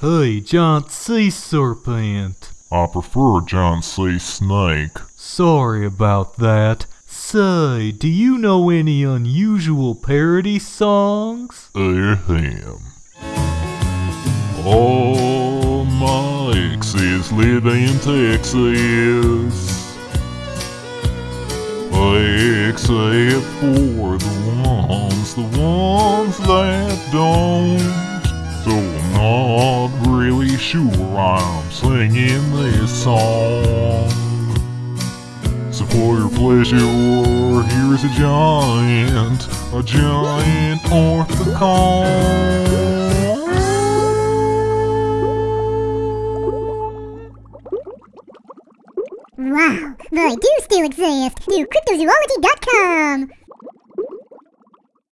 Hey, giant sea serpent. I prefer giant sea snake. Sorry about that. Say, do you know any unusual parody songs? Ahem. All my exes live in Texas. Except for the ones, the ones sure I'm singing this song. So for your pleasure, here's a giant, a giant orthicon. Wow, they do still exist. Do cryptozoology.com.